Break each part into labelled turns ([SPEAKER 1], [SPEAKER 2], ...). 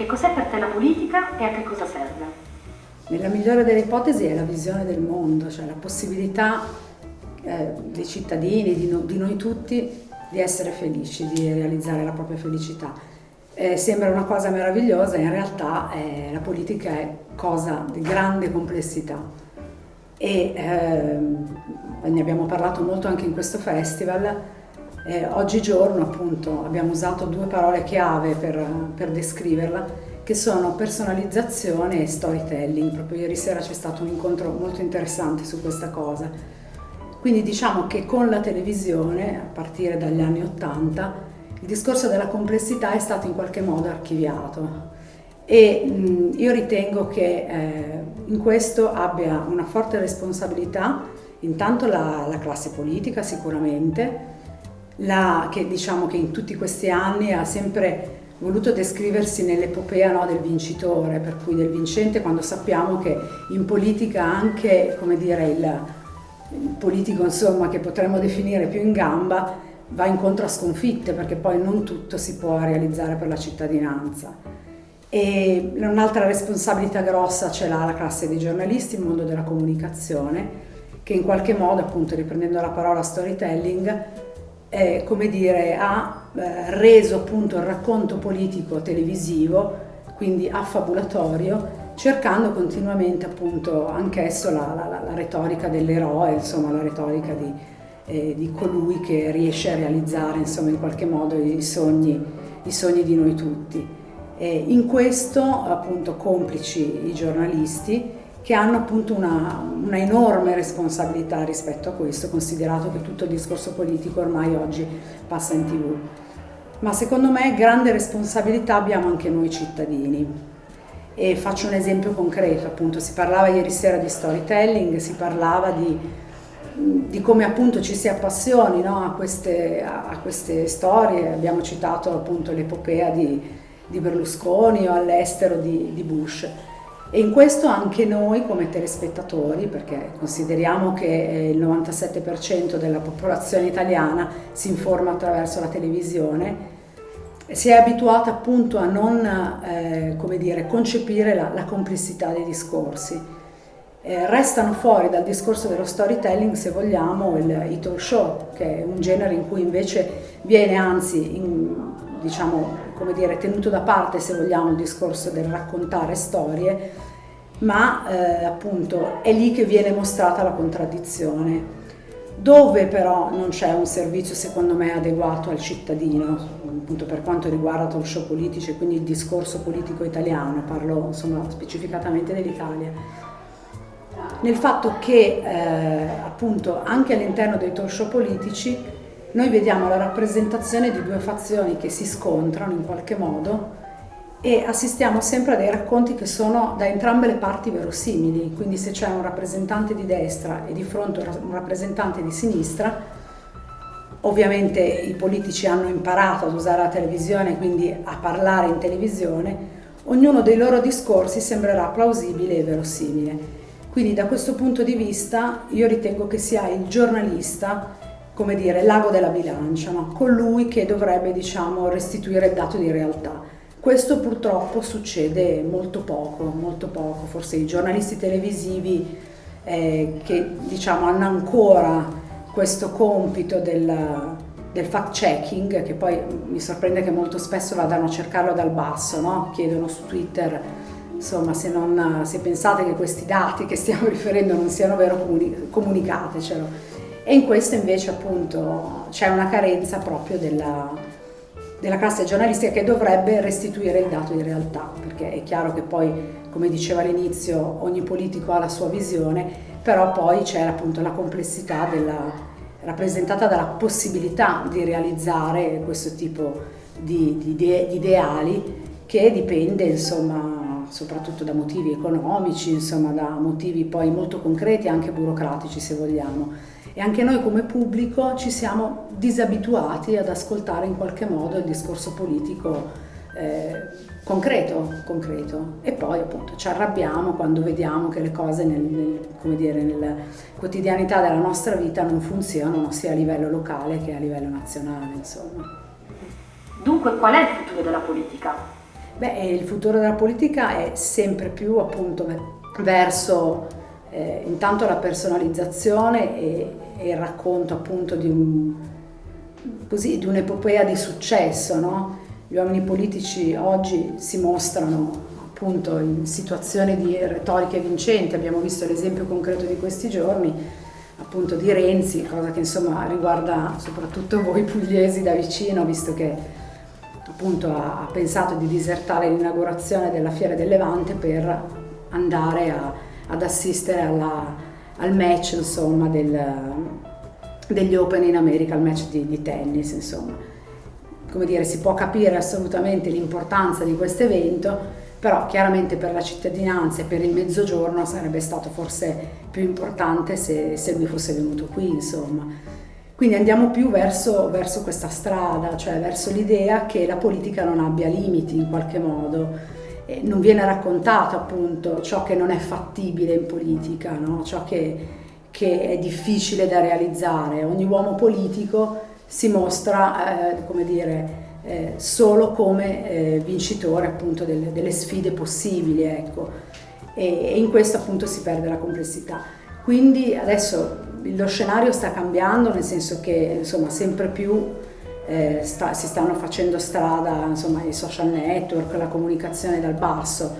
[SPEAKER 1] Che cos'è per te la politica e a che cosa serve?
[SPEAKER 2] Nella migliore delle ipotesi è la visione del mondo, cioè la possibilità eh, dei cittadini, di, no, di, noi tutti, di essere felici, di realizzare la propria felicità. Eh, sembra una cosa meravigliosa, in realtà eh, la politica è cosa di grande complessità e ehm, ne abbiamo parlato molto anche in questo festival. Eh, oggigiorno appunto abbiamo usato due parole chiave per, per descriverla che sono personalizzazione e storytelling. Proprio ieri sera c'è stato un incontro molto interessante su questa cosa. Quindi diciamo che con la televisione, a partire dagli anni Ottanta, il discorso della complessità è stato in qualche modo archiviato e mh, io ritengo che eh, in questo abbia una forte responsabilità intanto la, la classe politica sicuramente, la, che diciamo che in tutti questi anni ha sempre voluto descriversi nell'epopea no, del vincitore, per cui del vincente, quando sappiamo che in politica anche, dire, il, il politico insomma, che potremmo definire più in gamba va incontro a sconfitte perché poi non tutto si può realizzare per la cittadinanza. E un'altra responsabilità grossa ce l'ha la classe dei giornalisti, il mondo della comunicazione, che in qualche modo, appunto riprendendo la parola storytelling, eh, come dire, ha eh, reso appunto il racconto politico televisivo, quindi affabulatorio, cercando continuamente appunto anch'esso la, la, la, retorica dell'eroe, insomma la retorica di, eh, di, colui che riesce a realizzare insomma in qualche modo i sogni, i sogni di noi tutti. E in questo appunto complici i giornalisti che hanno appunto una, una, enorme responsabilità rispetto a questo, considerato che tutto il discorso politico ormai oggi passa in tv. Ma secondo me grande responsabilità abbiamo anche noi cittadini. E faccio un esempio concreto, appunto si parlava ieri sera di storytelling, si parlava di, di come appunto ci si appassioni no, a, queste, a, queste, storie, abbiamo citato appunto l'epopea di, di Berlusconi o all'estero di, di Bush. E in questo anche noi come telespettatori, perché consideriamo che eh, il 97% della popolazione italiana si informa attraverso la televisione, si è abituata appunto a non eh, dire, concepire la, la, complessità dei discorsi. Eh, restano fuori dal discorso dello storytelling, se vogliamo, il, i talk show, che è un genere in cui invece viene anzi in, diciamo, come dire, tenuto da parte, se vogliamo, il discorso del raccontare storie, ma eh, appunto è lì che viene mostrata la contraddizione. Dove però non c'è un servizio secondo me adeguato al cittadino, appunto per quanto riguarda talk show politici, quindi il discorso politico italiano, parlo insomma specificatamente dell'Italia, nel fatto che eh, appunto anche all'interno dei talk show politici noi vediamo la rappresentazione di due fazioni che si scontrano in qualche modo e assistiamo sempre a dei racconti che sono da entrambe le parti verosimili, quindi se c'è un rappresentante di destra e di fronte un rappresentante di sinistra, ovviamente i politici hanno imparato ad usare la televisione, quindi a parlare in televisione, ognuno dei loro discorsi sembrerà plausibile e verosimile. Quindi da questo punto di vista io ritengo che sia il giornalista come dire, l'ago della bilancia, no? colui che dovrebbe diciamo, restituire il dato di realtà. Questo purtroppo succede molto poco, molto poco, forse i giornalisti televisivi eh, che diciamo, hanno ancora questo compito del, del fact checking, che poi mi sorprende che molto spesso vadano a cercarlo dal basso, no? chiedono su Twitter insomma se, non, se pensate che questi dati che stiamo riferendo non siano vero comunicatecelo e in questo invece appunto c'è una carenza proprio della, della classe giornalistica che dovrebbe restituire il dato di realtà, perché è chiaro che poi, come diceva all'inizio, ogni politico ha la sua visione, però poi c'è appunto la complessità della, rappresentata dalla possibilità di realizzare questo tipo di, di, di ideali che dipende insomma soprattutto da motivi economici, insomma da motivi poi molto concreti, anche burocratici se vogliamo e anche noi come pubblico ci siamo disabituati ad ascoltare in qualche modo il discorso politico eh, concreto, concreto, e poi appunto ci arrabbiamo quando vediamo che le cose nel, nel, dire, nella quotidianità della nostra vita non funzionano sia a livello locale che a livello nazionale. Insomma.
[SPEAKER 1] Dunque qual è il futuro della politica?
[SPEAKER 2] Beh, il futuro della politica è sempre più appunto verso eh, intanto la personalizzazione e, e, il racconto appunto di, un, così, di un'epopea di successo, no? Gli uomini politici oggi si mostrano appunto in situazioni di retoriche vincenti, abbiamo visto l'esempio concreto di questi giorni, appunto di Renzi, cosa che insomma riguarda soprattutto voi pugliesi da vicino, visto che appunto ha, pensato di disertare l'inaugurazione della Fiera del Levante per andare a, ad assistere alla, al match insomma del, degli Open in America, al match di, di tennis insomma come dire, si può capire assolutamente l'importanza di questo evento, però chiaramente per la cittadinanza e per il mezzogiorno sarebbe stato forse più importante se, se lui fosse venuto qui, insomma. Quindi andiamo più verso, verso questa strada, cioè verso l'idea che la politica non abbia limiti in qualche modo. E non viene raccontato appunto ciò che non è fattibile in politica, no? ciò che, che è difficile da realizzare. Ogni uomo politico si mostra, eh, come dire, eh, solo come eh, vincitore appunto delle, delle sfide possibili, ecco. E, e, in questo appunto si perde la complessità. Quindi adesso lo scenario sta cambiando, nel senso che insomma sempre più eh, sta, si stanno facendo strada insomma, i social network, la comunicazione dal basso.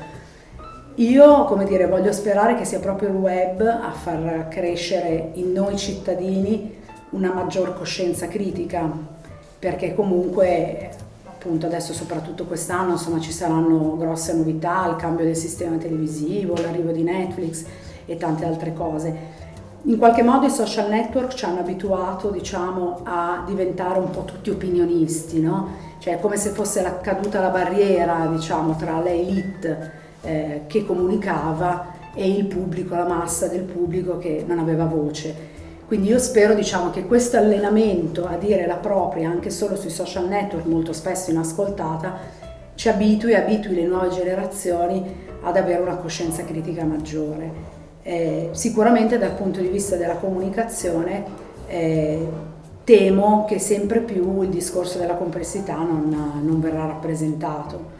[SPEAKER 2] Io, come dire, voglio sperare che sia proprio il web a far crescere in noi cittadini una maggior coscienza critica, perché comunque appunto adesso soprattutto quest'anno ci saranno grosse novità, il cambio del sistema televisivo, l'arrivo di Netflix e tante altre cose. In qualche modo i social network ci hanno abituato diciamo, a diventare un po' tutti opinionisti, no? cioè come se fosse caduta la barriera diciamo, tra l'elite eh, che comunicava e il pubblico, la massa del pubblico che non aveva voce. Quindi io spero diciamo, che questo allenamento a dire la propria anche solo sui social network, molto spesso inascoltata, ci abitui abitui le nuove generazioni ad avere una coscienza critica maggiore. Eh, sicuramente dal punto di vista della comunicazione eh, temo che sempre più il discorso della complessità non, non verrà rappresentato.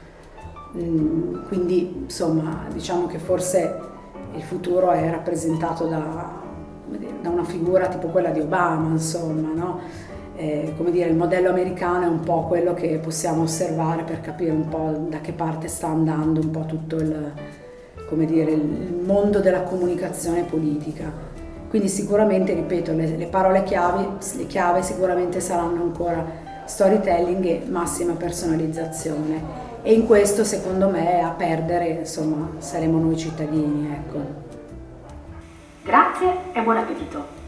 [SPEAKER 2] Mm, quindi insomma diciamo che forse il futuro è rappresentato da da una figura tipo quella di Obama, insomma, no? eh, come dire, il modello americano è un po' quello che possiamo osservare per capire un po' da che parte sta andando un po' tutto il, come dire, il mondo della comunicazione politica. Quindi sicuramente, ripeto, le, le parole chiave, le chiave sicuramente saranno ancora storytelling e massima personalizzazione e in questo secondo me a perdere insomma saremo noi cittadini ecco.
[SPEAKER 1] Grazie e buon appetito!